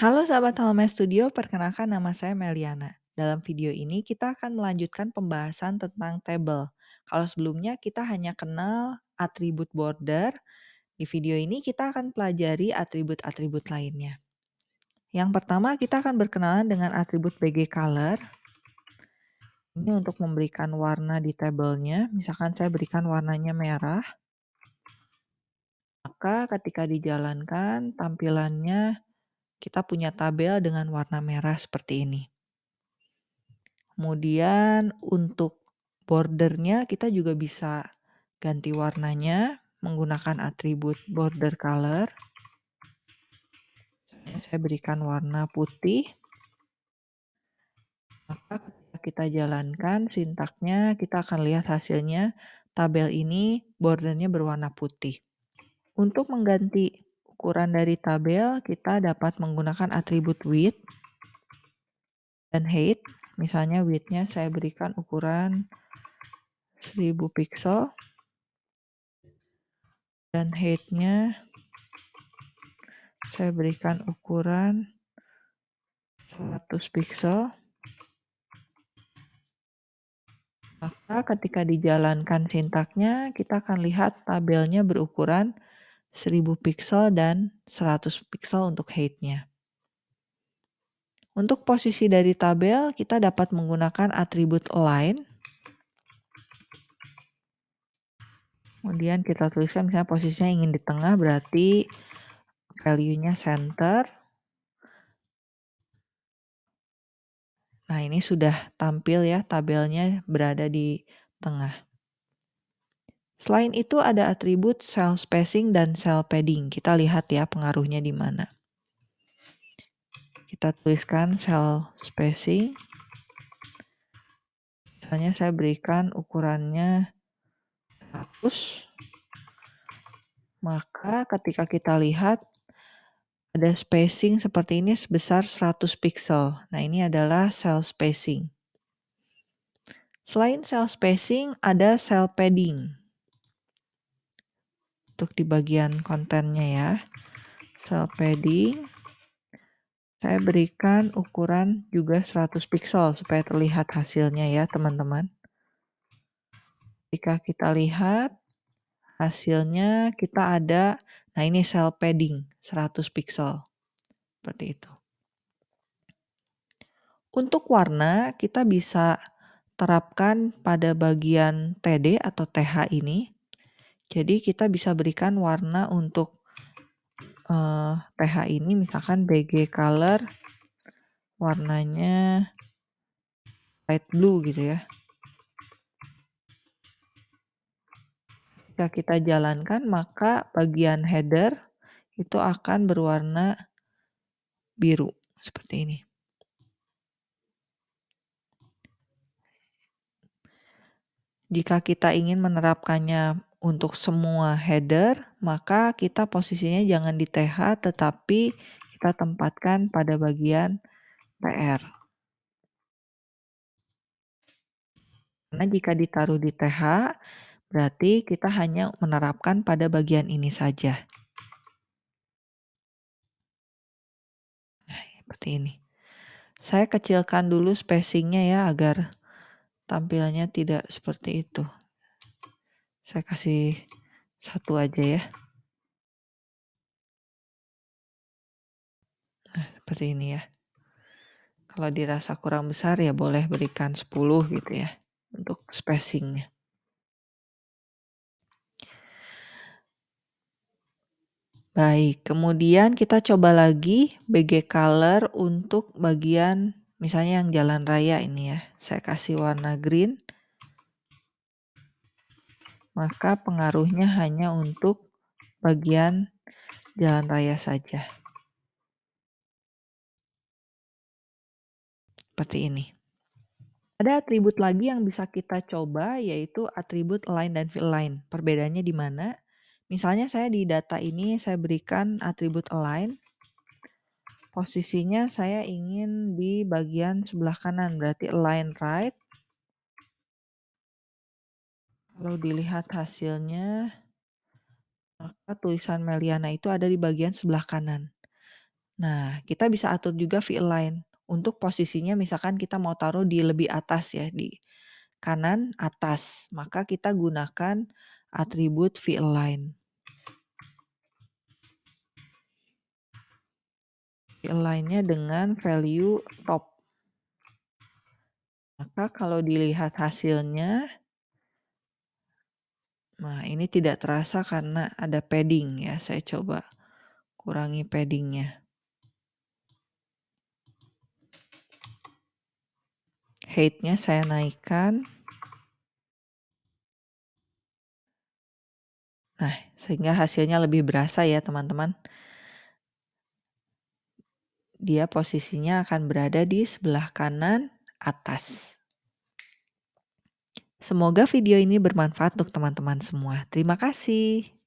Halo sahabat Home Studio, perkenalkan nama saya Meliana. Dalam video ini kita akan melanjutkan pembahasan tentang tabel. Kalau sebelumnya kita hanya kenal atribut border, di video ini kita akan pelajari atribut-atribut lainnya. Yang pertama kita akan berkenalan dengan atribut BG Color. Ini untuk memberikan warna di tabelnya, misalkan saya berikan warnanya merah. Maka ketika dijalankan tampilannya kita punya tabel dengan warna merah seperti ini. Kemudian untuk bordernya kita juga bisa ganti warnanya menggunakan atribut border color. Saya berikan warna putih. Maka kita jalankan sintaknya kita akan lihat hasilnya tabel ini bordernya berwarna putih. Untuk mengganti ukuran dari tabel, kita dapat menggunakan atribut width dan height. Misalnya width-nya saya berikan ukuran 1000 pixel dan height-nya saya berikan ukuran 100 pixel. Maka ketika dijalankan sintaknya, kita akan lihat tabelnya berukuran 1000 pixel dan 100 pixel untuk height-nya. Untuk posisi dari tabel, kita dapat menggunakan atribut align. Kemudian kita tuliskan misalnya posisinya ingin di tengah, berarti value-nya center. Nah, ini sudah tampil ya tabelnya berada di tengah. Selain itu ada atribut cell spacing dan cell padding. Kita lihat ya pengaruhnya di mana. Kita tuliskan cell spacing. Misalnya saya berikan ukurannya 100. Maka ketika kita lihat ada spacing seperti ini sebesar 100 pixel. Nah ini adalah cell spacing. Selain cell spacing ada cell padding untuk di bagian kontennya ya. Cell padding. Saya berikan ukuran juga 100 pixel supaya terlihat hasilnya ya teman-teman. Jika kita lihat hasilnya kita ada, nah ini cell padding 100 pixel. Seperti itu. Untuk warna kita bisa terapkan pada bagian TD atau TH ini jadi kita bisa berikan warna untuk uh, eh, TH ini misalkan BG color warnanya light blue gitu ya. Jika kita jalankan maka bagian header itu akan berwarna biru seperti ini. Jika kita ingin menerapkannya untuk semua header, maka kita posisinya jangan di TH tetapi kita tempatkan pada bagian TR. Karena jika ditaruh di TH, berarti kita hanya menerapkan pada bagian ini saja. Nah, seperti ini. Saya kecilkan dulu spacingnya ya agar tampilannya tidak seperti itu. Saya kasih satu aja ya. Nah, seperti ini ya. Kalau dirasa kurang besar ya boleh berikan 10 gitu ya untuk spacingnya. Baik, kemudian kita coba lagi BG color untuk bagian misalnya yang jalan raya ini ya. Saya kasih warna green maka pengaruhnya hanya untuk bagian jalan raya saja. Seperti ini. Ada atribut lagi yang bisa kita coba yaitu atribut align dan fill line. Perbedaannya di mana? Misalnya saya di data ini saya berikan atribut align. Posisinya saya ingin di bagian sebelah kanan berarti align right. Kalau dilihat hasilnya, maka tulisan Meliana itu ada di bagian sebelah kanan. Nah, kita bisa atur juga V-align untuk posisinya misalkan kita mau taruh di lebih atas ya, di kanan atas, maka kita gunakan atribut V-align. V-align-nya dengan value top. Maka kalau dilihat hasilnya Nah, ini tidak terasa karena ada padding ya, saya coba kurangi padding-nya. Height-nya saya naikkan. Nah, sehingga hasilnya lebih berasa ya teman-teman. Dia posisinya akan berada di sebelah kanan atas. Semoga video ini bermanfaat untuk teman-teman semua. Terima kasih.